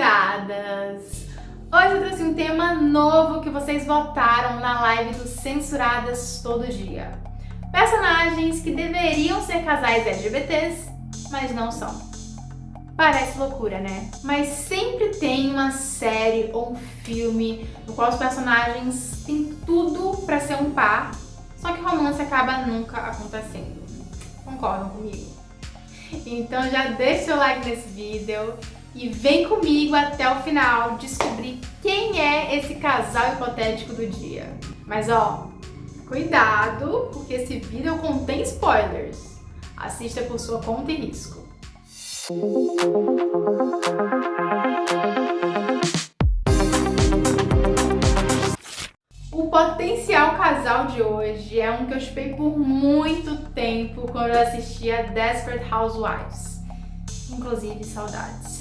censuradas! Hoje eu trouxe um tema novo que vocês votaram na live do Censuradas Todo Dia. Personagens que deveriam ser casais LGBTs, mas não são. Parece loucura, né? Mas sempre tem uma série ou um filme no qual os personagens têm tudo pra ser um par, só que romance acaba nunca acontecendo. Concordam comigo? Então já deixa seu like nesse vídeo e vem comigo até o final descobrir quem é esse casal hipotético do dia. Mas ó, cuidado, porque esse vídeo contém spoilers. Assista por sua conta e risco. O potencial casal de hoje é um que eu chupei por muito tempo quando eu assistia Desperate Housewives. Inclusive, saudades.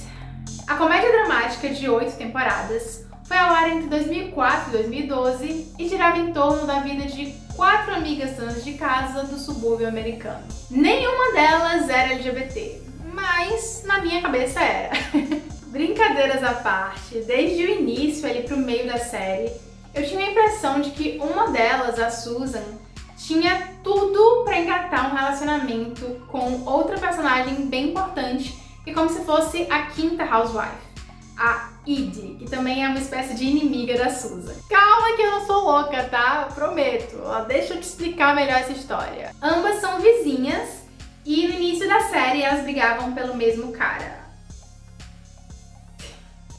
A comédia dramática de oito temporadas foi ao ar entre 2004 e 2012 e girava em torno da vida de quatro amigas donas de casa do subúrbio americano. Nenhuma delas era LGBT, mas na minha cabeça era. Brincadeiras à parte, desde o início ali pro meio da série, eu tinha a impressão de que uma delas, a Susan, tinha tudo para engatar um relacionamento com outra personagem bem importante e como se fosse a quinta housewife, a Edie, que também é uma espécie de inimiga da Susan. Calma que eu não sou louca, tá? Prometo. Deixa eu te explicar melhor essa história. Ambas são vizinhas e no início da série elas brigavam pelo mesmo cara.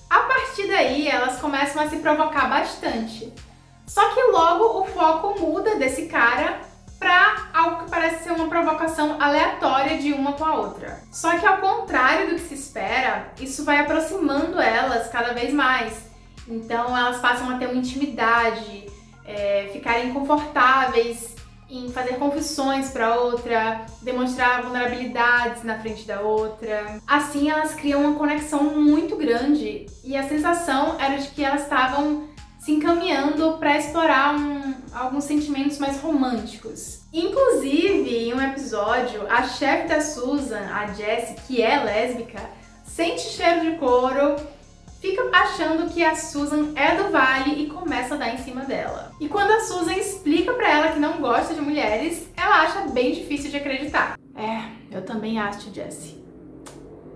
A partir daí elas começam a se provocar bastante. Só que logo o foco muda desse cara provocação aleatória de uma com a outra. Só que ao contrário do que se espera, isso vai aproximando elas cada vez mais. Então elas passam a ter uma intimidade, é, ficarem confortáveis em fazer confissões para outra, demonstrar vulnerabilidades na frente da outra. Assim elas criam uma conexão muito grande e a sensação era de que elas estavam se encaminhando para explorar um, alguns sentimentos mais românticos. Inclusive, em um episódio, a chefe da Susan, a Jessie, que é lésbica, sente cheiro de couro, fica achando que a Susan é do Vale e começa a dar em cima dela. E quando a Susan explica para ela que não gosta de mulheres, ela acha bem difícil de acreditar. É, eu também acho, Jessie.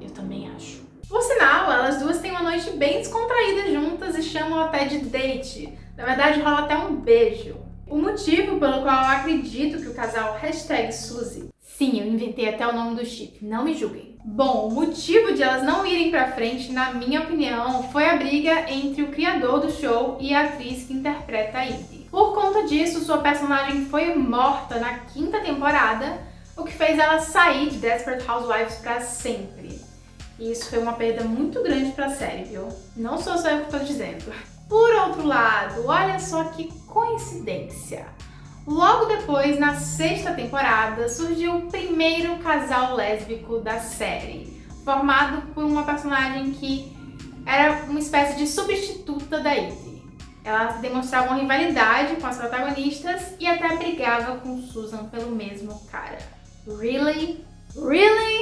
Eu também acho. Por sinal, elas duas têm uma noite bem descontraída juntas e chamam até de date. Na verdade, rola até um beijo. O motivo pelo qual eu acredito que o casal hashtag Suzy Sim, eu inventei até o nome do chip, não me julguem. Bom, o motivo de elas não irem pra frente, na minha opinião, foi a briga entre o criador do show e a atriz que interpreta a Ivy. Por conta disso, sua personagem foi morta na quinta temporada, o que fez ela sair de Desperate Housewives pra sempre. E isso foi uma perda muito grande pra série, viu? Não sou só eu que tô dizendo. Por outro lado, olha só que coincidência. Logo depois, na sexta temporada, surgiu o primeiro casal lésbico da série, formado por uma personagem que era uma espécie de substituta da Ivy. Elas demonstravam uma rivalidade com as protagonistas e até brigava com Susan pelo mesmo cara. Really? Really?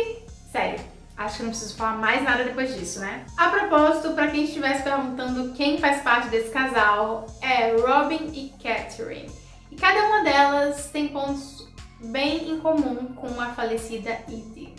Acho que não preciso falar mais nada depois disso, né? A propósito, para quem estivesse perguntando quem faz parte desse casal, é Robin e Catherine. E cada uma delas tem pontos bem em comum com a falecida Edie.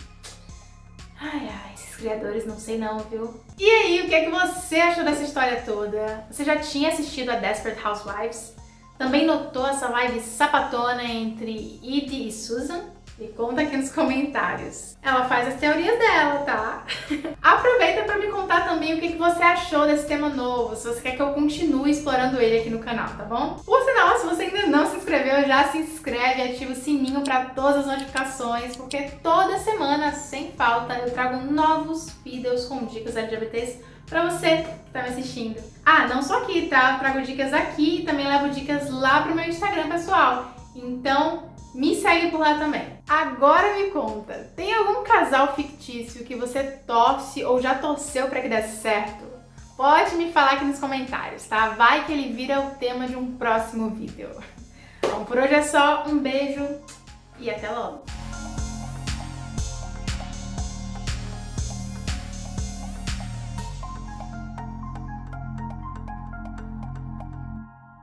Ai, ai, esses criadores não sei não, viu? E aí, o que é que você achou dessa história toda? Você já tinha assistido a Desperate Housewives? Também notou essa live sapatona entre Edie e Susan? Me conta aqui nos comentários. Ela faz as teorias dela, tá? Aproveita para me contar também o que você achou desse tema novo, se você quer que eu continue explorando ele aqui no canal, tá bom? Por sinal, se você ainda não se inscreveu, já se inscreve e ativa o sininho para todas as notificações, porque toda semana, sem falta, eu trago novos vídeos com dicas LGBTs pra você que tá me assistindo. Ah, não só aqui, tá? Eu trago dicas aqui e também levo dicas lá pro meu Instagram pessoal. Então, me segue por lá também. Agora me conta, tem algum casal fictício que você torce ou já torceu para que desse certo? Pode me falar aqui nos comentários, tá? Vai que ele vira o tema de um próximo vídeo. Bom, por hoje é só, um beijo e até logo!